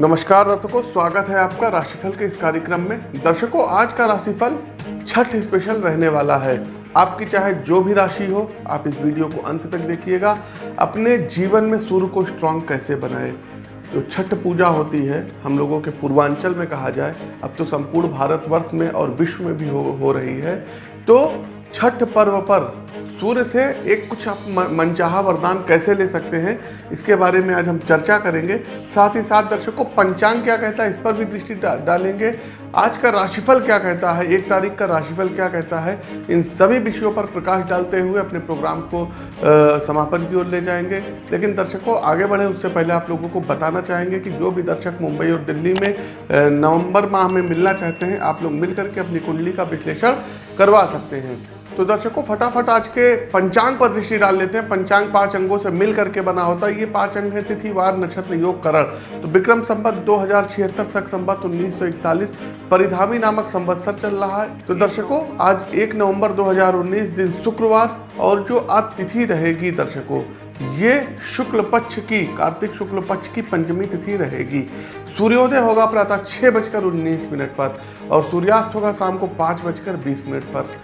नमस्कार दर्शकों स्वागत है आपका राशिफल के इस कार्यक्रम में। दर्शकों आज का राशिफल छठ स्पेशल रहने वाला है। आपकी चाहे जो भी राशि हो आप इस वीडियो को अंत तक देखिएगा। अपने जीवन में सूर्य को स्ट्रांग कैसे बनाए? जो छठ पूजा होती है हम लोगों के पूर्वांचल में कहा जाए अब तो संपूर्ण भारतवर्ष में और विश्व में भी हो, हो रही है। तो छठ पर्व पर सूर्य से एक कुछ आप मनचाहा वरदान कैसे ले सकते हैं इसके बारे में आज हम चर्चा करेंगे। साथ ही साथ दर्शकों पंचांग क्या कहता है इस पर भी दृष्टि डा, डालेंगे। आज का राशिफल क्या कहता है एक तारीख का राशिफल क्या कहता है इन सभी विषयों पर प्रकाश डालते हुए अपने प्रोग्राम को अ, समापन की ओर ले जाएँगे। लेकिन दर्शकों आगे बढ़े उससे पहले आप लोगों को बताना चाहेंगे कि जो भी दर्शक मुंबई और दिल्ली में नवंबर माह में मिलना चाहते हैं आप लोग मिल करके अपनी कुंडली का विश्लेषण करवा सकते हैं। तो दर्शकों, फटाफट आज के पंचांग पर दृष्टि डाल लेते हैं। पंचांग पाँच अंगों से मिल करके बना होता है। ये पाँच अंग है तिथिवार नक्षत्र, योग, करण। तो विक्रम संबत दो हज़ार छिहत्तर, सख संबत उन्नीस सौ इकतालीस, परिधामी नामक संवत्सर चल रहा है। तो दर्शकों, आज एक नवंबर 2019 दिन शुक्रवार और जो आज तिथि रहेगी दर्शकों, ये शुक्ल पक्ष की, कार्तिक शुक्ल पक्ष की पंचमी तिथि रहेगी। सूर्योदय होगा प्रातः छः बजकर उन्नीस मिनट पर और सूर्यास्त होगा शाम को पाँच बजकर बीस मिनट पर।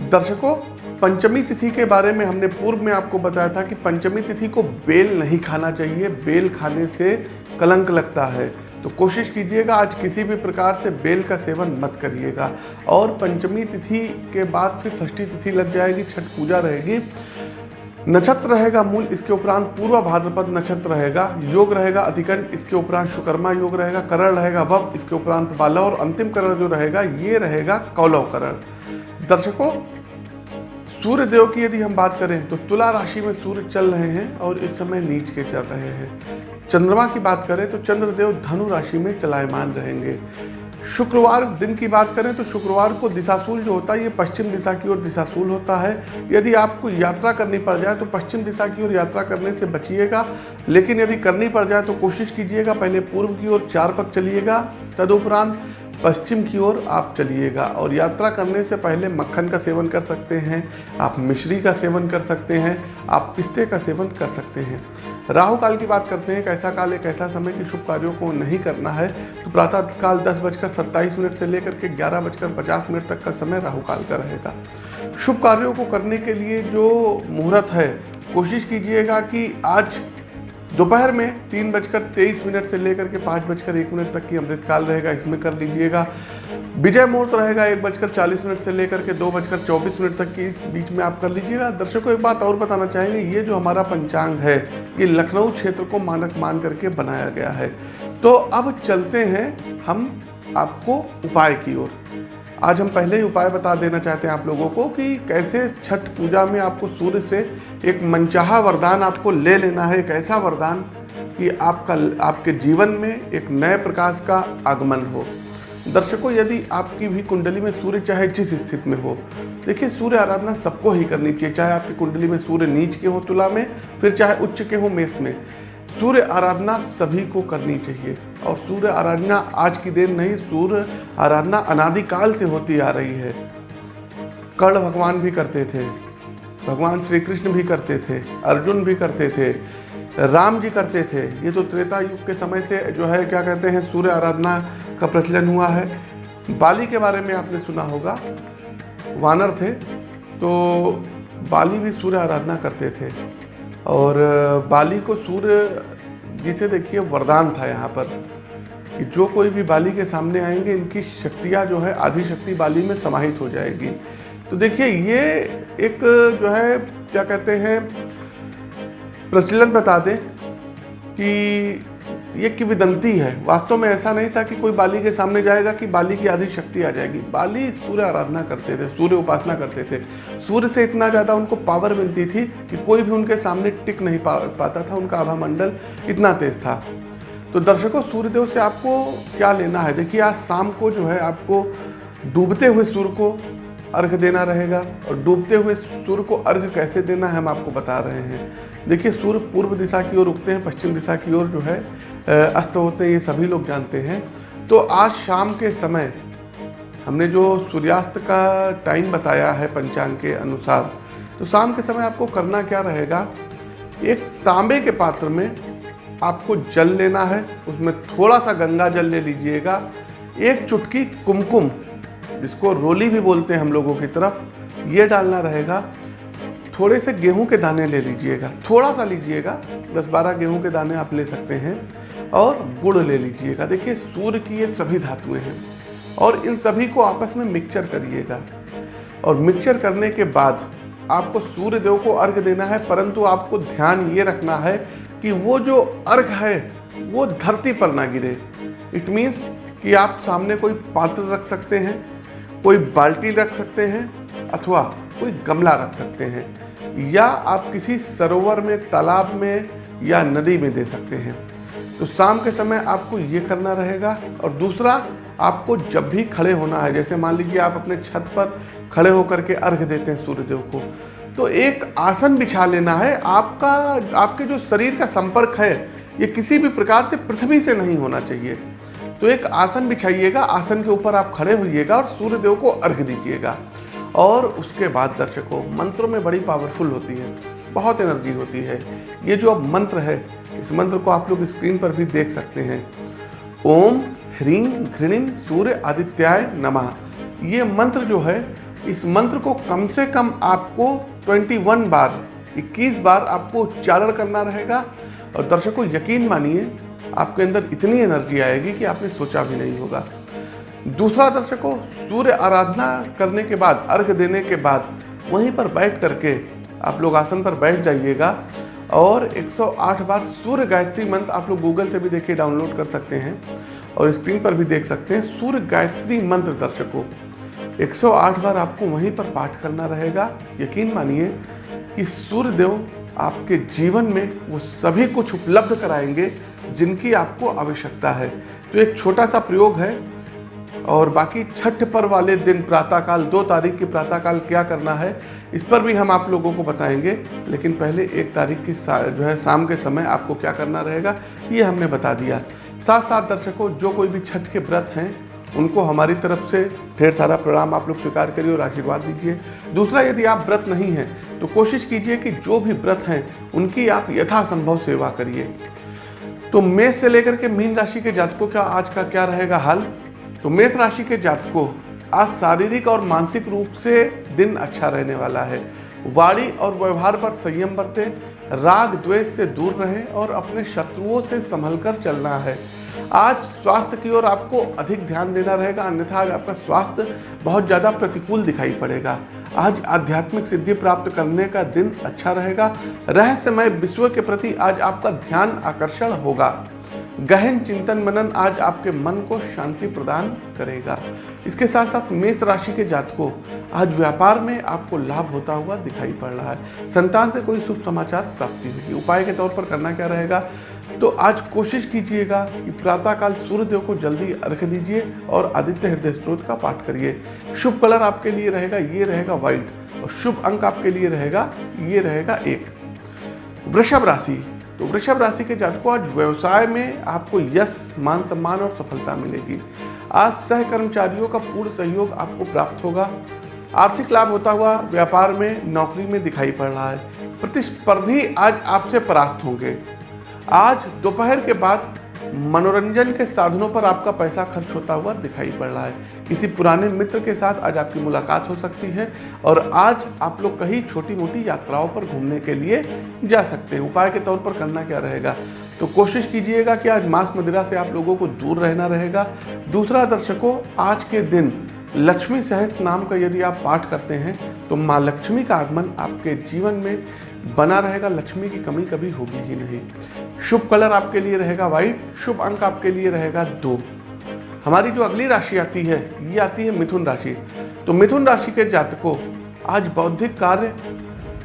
दर्शकों, पंचमी तिथि के बारे में हमने पूर्व में आपको बताया था कि पंचमी तिथि को बेल नहीं खाना चाहिए, बेल खाने से कलंक लगता है। तो कोशिश कीजिएगा, आज किसी भी प्रकार से बेल का सेवन मत करिएगा। और पंचमी तिथि के बाद फिर षष्ठी तिथि लग जाएगी, छठ पूजा रहेगी। नक्षत्र रहेगा मूल, इसके उपरांत पूर्व भाद्रपद नक्षत्र रहेगा, योग रहेगा अधिकंठ इसके उपरांत शुकर्मा योग रहेगा, करण रहेगा वव, इसके उपरांत बालव, और अंतिम करण जो रहेगा, ये रहेगा कौलव करण। दर्शकों सूर्य देव की यदि हम बात करें तो तुला राशि में सूर्य चल रहे हैं और इस समय नीच के चल रहे हैं। चंद्रमा की बात करें तो चंद्रदेव धनु राशि में चलायमान रहेंगे। शुक्रवार दिन की बात करें तो शुक्रवार को दिशाशूल जो होता है, ये पश्चिम दिशा की ओर दिशाशूल होता है। यदि आपको यात्रा करनी पड़ जाए तो पश्चिम दिशा की ओर यात्रा करने से बचिएगा, लेकिन यदि करनी पड़ जाए तो कोशिश कीजिएगा पहले पूर्व की ओर चार पग चलिएगा, तदुपरांत पश्चिम की ओर आप चलिएगा और यात्रा करने से पहले मक्खन का सेवन कर सकते हैं, आप मिश्री का सेवन कर सकते हैं, आप पिस्ते का सेवन कर सकते हैं। राहु काल की बात करते हैं, कैसा काल एक ऐसा समय कि शुभ कार्यों को नहीं करना है तो प्रातः काल दस बजकर सत्ताईस मिनट से लेकर के ग्यारह बजकर पचास मिनट तक का समय राहु काल का रहेगा। शुभ कार्यों को करने के लिए जो मुहूर्त है, कोशिश कीजिएगा कि आज दोपहर में तीन बजकर तेईस मिनट से लेकर के पाँच बजकर एक मिनट तक की अमृतकाल रहेगा, इसमें कर लीजिएगा। विजय मुहूर्त रहेगा एक बजकर चालीस मिनट से लेकर के दो बजकर चौबीस मिनट तक की, इस बीच में आप कर लीजिएगा। दर्शकों, एक बात और बताना चाहेंगे, ये जो हमारा पंचांग है, ये लखनऊ क्षेत्र को मानक मान करके बनाया गया है। तो अब चलते हैं हम आपको उपाय की ओर। आज हम पहले ही उपाय बता देना चाहते हैं आप लोगों को कि कैसे छठ पूजा में आपको सूर्य से एक मनचाहा वरदान आपको ले लेना है, एक ऐसा वरदान कि आपका, आपके जीवन में एक नए प्रकाश का आगमन हो। दर्शकों, यदि आपकी भी कुंडली में सूर्य चाहे जिस स्थिति में हो, देखिए सूर्य आराधना सबको ही करनी चाहिए, चाहे आपकी कुंडली में सूर्य नीच के हो, तुला में, फिर चाहे उच्च के हो, मेष में। सूर्य आराधना सभी को करनी चाहिए। और सूर्य आराधना आज की देन नहीं, सूर्य आराधना अनादिकाल से होती आ रही है। कर्ण भगवान भी करते थे, भगवान श्री कृष्ण भी करते थे, अर्जुन भी करते थे, राम जी करते थे। ये तो त्रेता युग के समय से जो है, क्या कहते हैं, सूर्य आराधना का प्रचलन हुआ है। बाली के बारे में आपने सुना होगा। वानर थे तो बाली भी सूर्य आराधना करते थे। और बाली को सूर्य, जिसे देखिए वरदान था यहाँ पर, कि जो कोई भी बाली के सामने आएँगे, इनकी शक्तियाँ जो है, आधी शक्ति बाली में समाहित हो जाएगी। तो देखिए, ये एक, जो है, क्या कहते हैं, प्रचलन बता दें कि ये किविदंती है। वास्तव में ऐसा नहीं था कि कोई बाली के सामने जाएगा कि बाली की आधी शक्ति आ जाएगी। बाली सूर्य आराधना करते थे, सूर्य उपासना करते थे। सूर्य से इतना ज़्यादा उनको पावर मिलती थी कि कोई भी उनके सामने टिक नहीं पा पाता था। उनका आभा मंडल इतना तेज था। तो दर्शकों, सूर्यदेव से आपको क्या लेना है? देखिए, आज शाम को जो है आपको डूबते हुए सूर्य को अर्घ देना रहेगा। और डूबते हुए सूर्य को अर्घ कैसे देना है हम आपको बता रहे हैं। देखिए, सूर्य पूर्व दिशा की ओर उगते हैं, पश्चिम दिशा की ओर जो है अस्त होते हैं, ये सभी लोग जानते हैं। तो आज शाम के समय हमने जो सूर्यास्त का टाइम बताया है पंचांग के अनुसार तो शाम के समय आपको करना क्या रहेगा? एक तांबे के पात्र में आपको जल लेना है, उसमें थोड़ा सा गंगा जल ले लीजिएगा। एक चुटकी कुमकुम, जिसको रोली भी बोलते हैं हम लोगों की तरफ़, ये डालना रहेगा। थोड़े से गेहूँ के दाने ले लीजिएगा। थोड़ा सा लीजिएगा। दस बारह गेहूँ के दाने आप ले सकते हैं और गुड़ ले लीजिएगा। देखिए, सूर्य की ये सभी धातुएँ हैं और इन सभी को आपस में मिक्सचर करिएगा। और मिक्सचर करने के बाद आपको सूर्य देव को अर्घ देना है, परंतु आपको ध्यान ये रखना है कि वो जो अर्घ है, वो धरती पर ना गिरे। इट मीन्स कि आप सामने कोई पात्र रख सकते हैं, कोई बाल्टी रख सकते हैं, अथवा कोई गमला रख सकते हैं, या आप किसी सरोवर में, तालाब में, या नदी में दे सकते हैं। तो शाम के समय आपको ये करना रहेगा, और दूसरा, आपको जब भी खड़े होना है, जैसे मान लीजिए आप अपने छत पर खड़े होकर के अर्घ देते हैं सूर्यदेव को तो एक आसन बिछा लेना है। आपका, आपके जो शरीर का संपर्क है, ये किसी भी प्रकार से पृथ्वी से नहीं होना चाहिए। तो एक आसन बिछाइएगा, आसन के ऊपर आप खड़े होइएगा और सूर्य देव को अर्घ दीजिएगा। और उसके बाद दर्शकों, मंत्रों में बड़ी पावरफुल होती है, बहुत एनर्जी होती है। ये जो अब मंत्र है, इस मंत्र को आप लोग स्क्रीन पर भी देख सकते हैं। ओम ह्रीं घृणिम सूर्य आदित्याय नमः। ये मंत्र जो है, इस मंत्र को कम से कम आपको 21 बार 21 बार आपको उच्चारण करना रहेगा। और दर्शकों, यकीन मानिए, आपके अंदर इतनी एनर्जी आएगी कि आपने सोचा भी नहीं होगा। दूसरा दर्शकों, सूर्य आराधना करने के बाद, अर्घ देने के बाद, वहीं पर बैठ करके आप लोग आसन पर बैठ जाइएगा। और 108 बार सूर्य गायत्री मंत्र आप लोग गूगल से भी देखिए, डाउनलोड कर सकते हैं। और स्क्रीन पर भी देख सकते हैं, सूर्य गायत्री मंत्र दर्शकों 108 बार आपको वहीं पर पाठ करना रहेगा। यकीन मानिए कि सूर्य देव आपके जीवन में वो सभी कुछ उपलब्ध कराएँगे जिनकी आपको आवश्यकता है। तो एक छोटा सा प्रयोग है और बाकी छठ पर वाले दिन प्रातःकाल, दो तारीख की प्रातःकाल क्या करना है, इस पर भी हम आप लोगों को बताएँगे। लेकिन पहले एक तारीख की जो है, शाम के समय आपको क्या करना रहेगा, ये हमने बता दिया। साथ साथ दर्शकों, जो कोई भी छठ के व्रत हैं, उनको हमारी तरफ़ से ढेर सारा प्रणाम आप लोग स्वीकार करिए और आशीर्वाद दीजिए। दूसरा, यदि आप व्रत नहीं हैं तो कोशिश कीजिए कि जो भी व्रत हैं, उनकी आप यथासंभव सेवा करिए। तो मेष से लेकर के मीन राशि के जातकों का आज का क्या रहेगा हाल? तो मेष राशि के जातकों, आज शारीरिक और मानसिक रूप से दिन अच्छा रहने वाला है। वाणी और व्यवहार पर संयम बरते, राग द्वेष से दूर रहें और अपने शत्रुओं से संभल कर चलना है। आज स्वास्थ्य की ओर आपको अधिक ध्यान देना रहेगा, अन्यथा आज आपका स्वास्थ्य बहुत ज़्यादा प्रतिकूल दिखाई पड़ेगा। आज आध्यात्मिक सिद्धि प्राप्त करने का दिन अच्छा रहेगा। रहस्यमय विश्व के प्रति आज आपका ध्यान आकर्षण होगा। गहन चिंतन मनन आज आपके मन को शांति प्रदान करेगा। इसके साथ साथ मेष राशि के जातकों, आज व्यापार में आपको लाभ होता हुआ दिखाई पड़ रहा है। संतान से कोई शुभ समाचार प्राप्ति होगी। उपाय के तौर पर करना क्या रहेगा? तो आज कोशिश कीजिएगा कि प्रातःकाल सूर्यदेव को जल्दी अर्घ दीजिए और आदित्य हृदय स्त्रोत का पाठ करिए। शुभ कलर आपके लिए रहेगा, ये रहेगा व्हाइट और शुभ अंक आपके लिए रहेगा, ये रहेगा एक। वृषभ राशि तो वृषभ राशि के जातकों, आज व्यवसाय में आपको यश, मान सम्मान और सफलता मिलेगी। आज सह कर्मचारियों का पूर्ण सहयोग आपको प्राप्त होगा। आर्थिक लाभ होता हुआ व्यापार में नौकरी में दिखाई पड़ रहा है। प्रतिस्पर्धी आज आपसे परास्त होंगे। आज दोपहर के बाद मनोरंजन के साधनों पर आपका पैसा खर्च होता हुआ दिखाई पड़ रहा है। किसी पुराने मित्र के साथ आज आपकी मुलाकात हो सकती है और आज आप लोग कहीं छोटी मोटी यात्राओं पर घूमने के लिए जा सकते हैं। उपाय के तौर पर करना क्या रहेगा? तो कोशिश कीजिएगा कि आज मांस मदिरा से आप लोगों को दूर रहना रहेगा। दूसरा दर्शकों, आज के दिन लक्ष्मी सहस्त्र नाम का यदि आप पाठ करते हैं तो माँ लक्ष्मी का आगमन आपके जीवन में बना रहेगा, लक्ष्मी की कमी कभी होगी ही नहीं। शुभ कलर आपके लिए रहेगा व्हाइट शुभ अंक आपके लिए रहेगा दो। हमारी जो अगली राशि आती है, ये आती है मिथुन राशि। तो मिथुन राशि के जातकों, आज बौद्धिक कार्य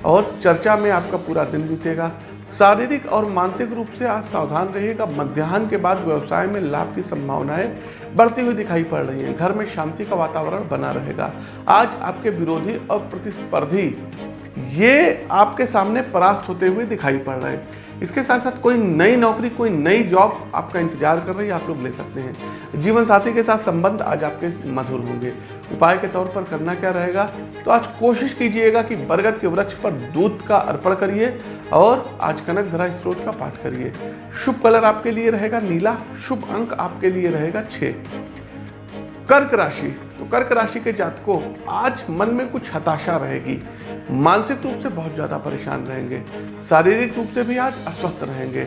और चर्चा में आपका पूरा दिन बीतेगा। शारीरिक और मानसिक रूप से आज सावधान रहिएगा। मध्याह्न के बाद व्यवसाय में लाभ की संभावनाएँ बढ़ती हुई दिखाई पड़ रही हैं। घर में शांति का वातावरण बना रहेगा। आज आपके विरोधी और प्रतिस्पर्धी ये आपके सामने परास्त होते हुए दिखाई पड़ रहे हैं। इसके साथ साथ कोई नई नौकरी, कोई नई जॉब आपका इंतज़ार कर रही है, आप लोग ले सकते हैं। जीवन साथी के साथ संबंध आज आपके मधुर होंगे। उपाय के तौर पर करना क्या रहेगा? तो आज कोशिश कीजिएगा कि बरगद के वृक्ष पर दूध का अर्पण करिए और आज कनक धरा स्त्रोत का पाठ करिए। शुभ कलर आपके लिए रहेगा नीला, शुभ अंक आपके लिए रहेगा छः कर्क राशि तो कर्क राशि के जातकों, आज मन में कुछ हताशा रहेगी। मानसिक रूप से बहुत ज़्यादा परेशान रहेंगे। शारीरिक रूप से भी आज अस्वस्थ रहेंगे।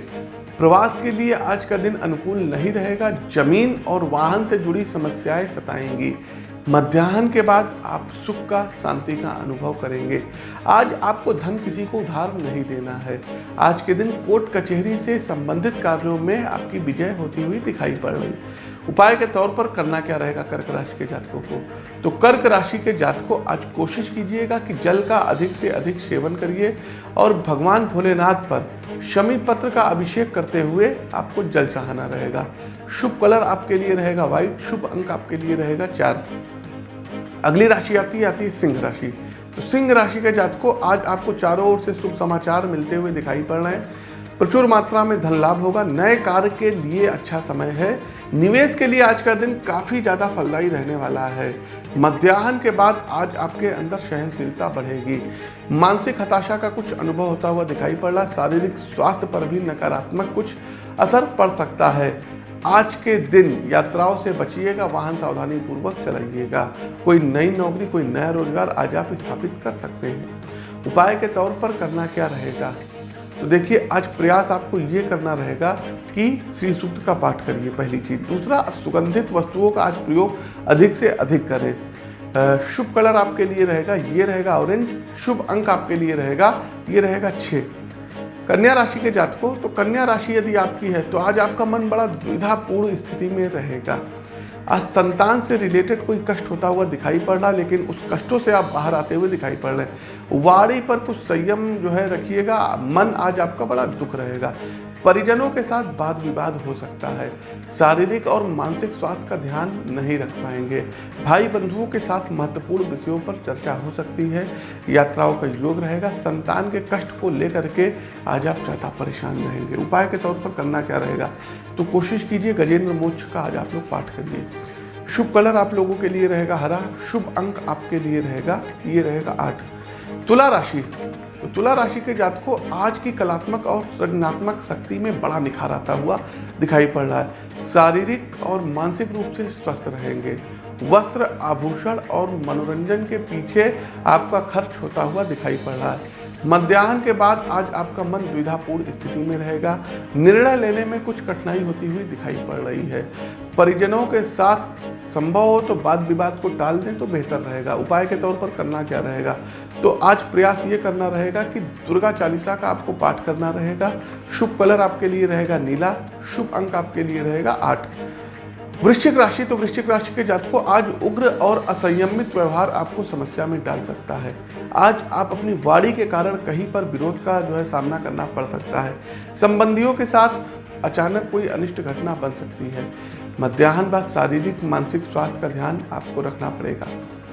प्रवास के लिए आज का दिन अनुकूल नहीं रहेगा। ज़मीन और वाहन से जुड़ी समस्याएँ सताएँगी। मध्याह्न के बाद आप सुख का, शांति का अनुभव करेंगे। आज आपको धन किसी को उधार नहीं देना है। आज के दिन कोर्ट कचहरी से संबंधित कार्यों में आपकी विजय होती हुई दिखाई पड़ रही। उपाय के तौर पर करना क्या रहेगा कर्क राशि के जातकों को? तो कर्क राशि के जातकों, आज कोशिश कीजिएगा कि जल का अधिक से अधिक सेवन करिए और भगवान भोलेनाथ पर शमी पत्र का अभिषेक करते हुए आपको जल चढ़ाना रहेगा। शुभ कलर आपके लिए रहेगा व्हाइट शुभ अंक आपके लिए रहेगा चार। अगली राशि आती है आती है सिंह राशि। तो सिंह राशि के जातकों, आज आपको चारों ओर से शुभ समाचार मिलते हुए दिखाई पड़ रहे हैं। प्रचुर मात्रा में धन लाभ होगा, नए कार्य के लिए अच्छा समय है। निवेश के लिए आज का दिन काफ़ी ज़्यादा फलदायी रहने वाला है। मध्याह्न के बाद आज आपके अंदर सहनशीलता बढ़ेगी। मानसिक हताशा का कुछ अनुभव होता हुआ दिखाई पड़ रहा है। शारीरिक स्वास्थ्य पर भी नकारात्मक कुछ असर पड़ सकता है। आज के दिन यात्राओं से बचिएगा, वाहन सावधानी पूर्वक चलाइएगा। कोई नई नौकरी, कोई नया रोज़गार आज आप स्थापित कर सकते हैं। उपाय के तौर पर करना क्या रहेगा? तो देखिए, आज प्रयास आपको ये करना रहेगा कि श्री सूक्त का पाठ करिए पहली चीज़। दूसरा, सुगंधित वस्तुओं का आज प्रयोग अधिक से अधिक करें। शुभ कलर आपके लिए रहेगा, ये रहेगा ऑरेंज। शुभ अंक आपके लिए रहेगा, ये रहेगा छः कन्या राशि के जातकों तो कन्या राशि यदि आपकी है तो आज आपका मन बड़ा द्विधापूर्ण स्थिति में रहेगा। आज संतान से रिलेटेड कोई कष्ट होता हुआ दिखाई पड़ रहा, लेकिन उस कष्टों से आप बाहर आते हुए दिखाई पड़ रहे हैं। वाड़ी पर कुछ संयम जो है रखिएगा, मन आज आपका बड़ा दुख रहेगा। परिजनों के साथ वाद विवाद हो सकता है। शारीरिक और मानसिक स्वास्थ्य का ध्यान नहीं रख पाएँगे। भाई बंधुओं के साथ महत्वपूर्ण विषयों पर चर्चा हो सकती है। यात्राओं का योग रहेगा। संतान के कष्ट को लेकर के आज आप ज़्यादा परेशान रहेंगे। उपाय के तौर पर करना क्या रहेगा? तो कोशिश कीजिए गजेंद्र मोक्ष का आज आप लोग पाठ करिए। शुभ कलर आप लोगों के लिए रहेगा हरा। शुभ अंक आपके लिए रहेगा। ये रहेगा आठ। तुला राशि। तो तुला राशि के जातकों आज की कलात्मक और सृजनात्मक शक्ति में बड़ा निखार आता हुआ दिखाई पड़ रहा है। शारीरिक और मानसिक रूप से स्वस्थ रहेंगे। वस्त्र, आभूषण और मनोरंजन के पीछे आपका खर्च होता हुआ दिखाई पड़ रहा है। मध्याह्न के बाद आज आपका मन द्विधापूर्ण स्थिति में रहेगा। निर्णय लेने में कुछ कठिनाई होती हुई दिखाई पड़ रही है। परिजनों के साथ संभव हो तो वाद विवाद को टाल दें तो बेहतर रहेगा। उपाय के तौर पर करना क्या रहेगा? तो आज प्रयास ये करना रहेगा कि दुर्गा चालीसा का आपको पाठ करना रहेगा, शुभ कलर आपके लिए रहेगा नीला, शुभ अंक आपके लिए रहेगा आठ। वृश्चिक राशि तो वृश्चिक राशि के जातकों, आज उग्र और असंयमित व्यवहार आपको समस्या में डाल सकता है। आज आप अपनी वाड़ी के कारण कहीं पर विरोध का जो है सामना करना पड़ सकता है। संबंधियों के साथ अचानक कोई अनिष्ट घटना बन सकती है। मध्याह्न बाद शारीरिक, मानसिक स्वास्थ्य का ध्यान आपको रखना पड़ेगा।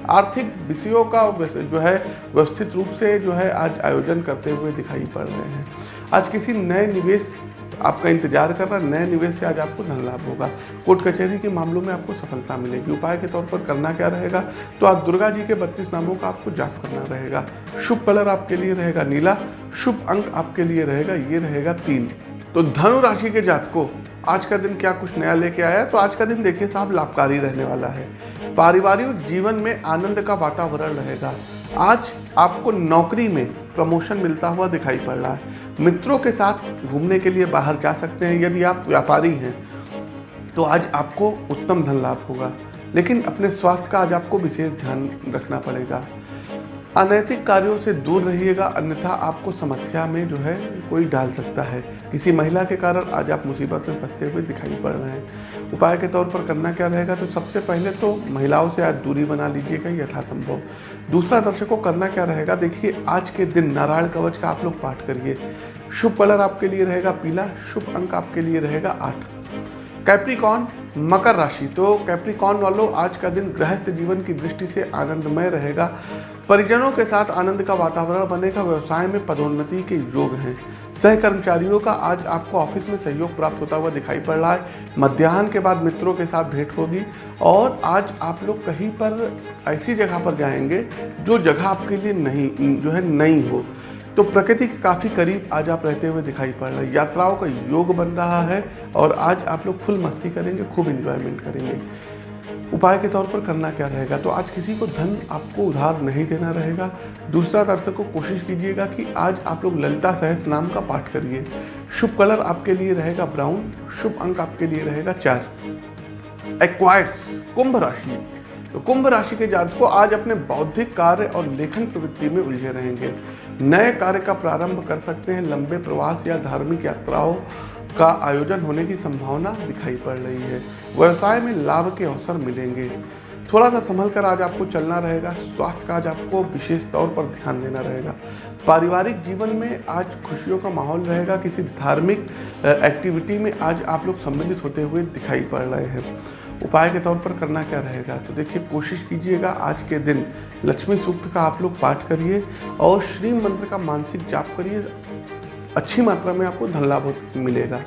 आर्थिक विषयों का जो है, व्यवस्थित रूप से जो है, आज आयोजन करते हुए दिखाई पड़ रहे हैं। आज किसी नए निवेश आपका इंतज़ार कर रहा नए निवेश से आज आपको धन लाभ होगा। कोर्ट कचहरी के मामलों में आपको सफलता मिलेगी। उपाय के तौर पर करना क्या रहेगा? तो आज दुर्गा जी के बत्तीस नामों का आपको जाप करना रहेगा। शुभ कलर आपके लिए रहेगा नीला, शुभ अंक आपके लिए रहेगा, ये रहेगा तीन। तो धनु राशि के जातकों आज का दिन क्या कुछ नया लेके आया है? तो आज का दिन देखिए साहब, लाभकारी रहने वाला है। पारिवारिक जीवन में आनंद का वातावरण रहेगा। आज आपको नौकरी में प्रमोशन मिलता हुआ दिखाई पड़ रहा है। मित्रों के साथ घूमने के लिए बाहर जा सकते हैं। यदि आप व्यापारी हैं तो आज आपको उत्तम धन लाभ होगा। लेकिन अपने स्वास्थ्य का आज आपको विशेष ध्यान रखना पड़ेगा। अनैतिक कार्यों से दूर रहिएगा, अन्यथा आपको समस्या में जो है कोई डाल सकता है। किसी महिला के कारण आज आप मुसीबत में फंसते हुए दिखाई पड़ रहे हैं। उपाय के तौर पर करना क्या रहेगा? तो सबसे पहले तो महिलाओं से आज दूरी बना लीजिएगा यथासंभव। दूसरा दर्शकों, करना क्या रहेगा? देखिए, आज के दिन नारायण कवच का आप लोग पाठ करिए। शुभ कलर आपके लिए रहेगा पीला, शुभ अंक आपके लिए रहेगा आठ। कैप्रिकॉन मकर राशि। तो कैप्रिकॉन वालों, आज का दिन गृहस्थ जीवन की दृष्टि से आनंदमय रहेगा। परिजनों के साथ आनंद का वातावरण बनेगा व्यवसाय में पदोन्नति के योग हैं। सह कर्मचारियों का आज आपको ऑफ़िस में सहयोग प्राप्त होता हुआ दिखाई पड़ रहा है। मध्याह्न के बाद मित्रों के साथ भेंट होगी और आज आप लोग कहीं पर ऐसी जगह पर जाएँगे जो जगह आपके लिए नहीं, जो है नई हो। तो प्रकृति के काफ़ी करीब आज आप रहते हुए दिखाई पड़ रहे हैं। यात्राओं का योग बन रहा है और आज आप लोग फुल मस्ती करेंगे, खूब इन्जॉयमेंट करेंगे। उपाय के तौर पर करना क्या रहेगा? तो आज किसी को धन आपको उधार नहीं देना रहेगा। दूसरा, दर्शक को कोशिश कीजिएगा कि आज आप लोग ललिता सहित नाम का पाठ करिए। शुभ कलर आपके लिए रहेगा ब्राउन, शुभ अंक आपके लिए रहेगा चार। एक्वायर्स कुंभ राशि। तो कुंभ राशि के जातक को आज अपने बौद्धिक कार्य और लेखन प्रवृत्ति में उलझे रहेंगे। नए कार्य का प्रारंभ कर सकते हैं, लंबे प्रवास या धार्मिक यात्राओं। का आयोजन होने की संभावना दिखाई पड़ रही है। व्यवसाय में लाभ के अवसर मिलेंगे। थोड़ा सा संभल कर आज आपको चलना रहेगा। स्वास्थ्य का आज आपको विशेष तौर पर ध्यान देना रहेगा। पारिवारिक जीवन में आज खुशियों का माहौल रहेगा। किसी धार्मिक एक्टिविटी में आज आप लोग सम्मिलित होते हुए दिखाई पड़ रहे हैं। उपाय के तौर पर करना क्या रहेगा? तो देखिए, कोशिश कीजिएगा आज के दिन। लक्ष्मी सूक्त का आप लोग पाठ करिए और श्री मंत्र का मानसिक जाप करिए। अच्छी मात्रा में आपको धन लाभ मिलेगा।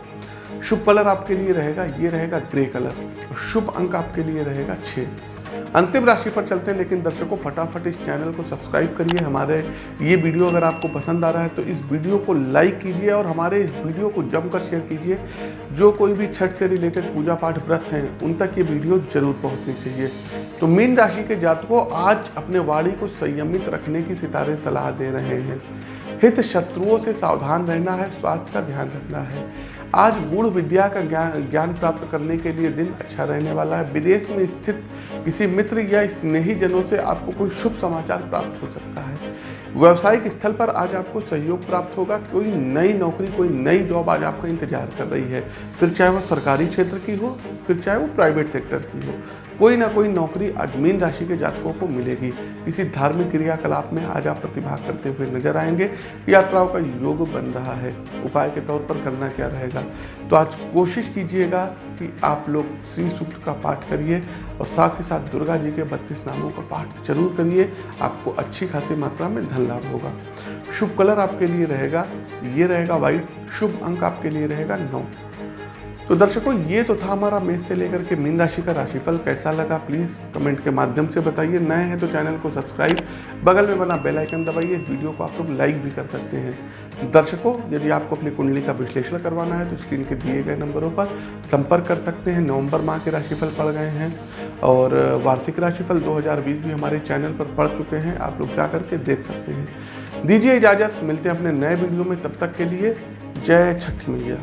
शुभ कलर आपके लिए रहेगा, ये रहेगा ग्रे कलर। शुभ अंक आपके लिए रहेगा छः अंतिम राशि पर चलते हैं, लेकिन दर्शकों, फटाफट इस चैनल को सब्सक्राइब करिए। हमारे ये वीडियो अगर आपको पसंद आ रहा है तो इस वीडियो को लाइक कीजिए और हमारे इस वीडियो को जमकर शेयर कीजिए। जो कोई भी छठ से रिलेटेड पूजा पाठ व्रत हैं, उन तक ये वीडियो ज़रूर पहुँचनी चाहिए। तो मीन राशि के जातकों, आज अपने वाणी को संयमित रखने की सितारे सलाह दे रहे हैं। हित शत्रुओं से सावधान रहना है, स्वास्थ्य का ध्यान रखना है। आज गुण विद्या का ज्ञान ज्ञान प्राप्त करने के लिए दिन अच्छा रहने वाला है। विदेश में स्थित किसी मित्र या स्नेही जनों से आपको कोई शुभ समाचार प्राप्त हो सकता है। व्यवसायिक स्थल पर आज आपको सहयोग प्राप्त होगा। कोई नई नौकरी, कोई नई जॉब आज आपका इंतज़ार कर रही है। फिर चाहे वो सरकारी क्षेत्र की हो, फिर चाहे वो प्राइवेट सेक्टर की हो। कोई ना कोई नौकरी आज मीन राशि के जातकों को मिलेगी। किसी धार्मिक क्रियाकलाप में आज आप प्रतिभाग करते हुए नज़र आएँगे। यात्राओं का योग बन रहा है। उपाय के तौर पर करना क्या रहेगा? तो आज कोशिश कीजिएगा कि आप लोग श्री सूक्त का पाठ करिए और साथ ही साथ दुर्गा जी के बत्तीस नामों का पाठ ज़रूर करिए। आपको अच्छी खासी मात्रा में धन लाभ होगा। शुभ कलर आपके लिए रहेगा। ये रहेगा वाइट शुभ अंक आपके लिए रहेगा नौ। तो दर्शकों, ये तो था हमारा मेष से लेकर के मीन राशि का राशिफल। कैसा लगा? प्लीज़ कमेंट के माध्यम से बताइए। नए हैं तो चैनल को सब्सक्राइब। बगल में बना बेल आइकन दबाइए। इस वीडियो को आप लोग लाइक भी कर सकते हैं। दर्शकों, यदि आपको अपनी कुंडली का विश्लेषण करवाना है तो स्क्रीन के दिए गए नंबरों पर संपर्क कर सकते हैं। नवंबर माह के राशिफल पड़ गए हैं। और वार्षिक राशिफल 2020 भी हमारे चैनल पर पढ़ चुके हैं। आप लोग जा करके देख सकते हैं। दीजिए इजाज़त। मिलते हैं अपने नए वीडियो में। तब तक के लिए जय छठी मैया।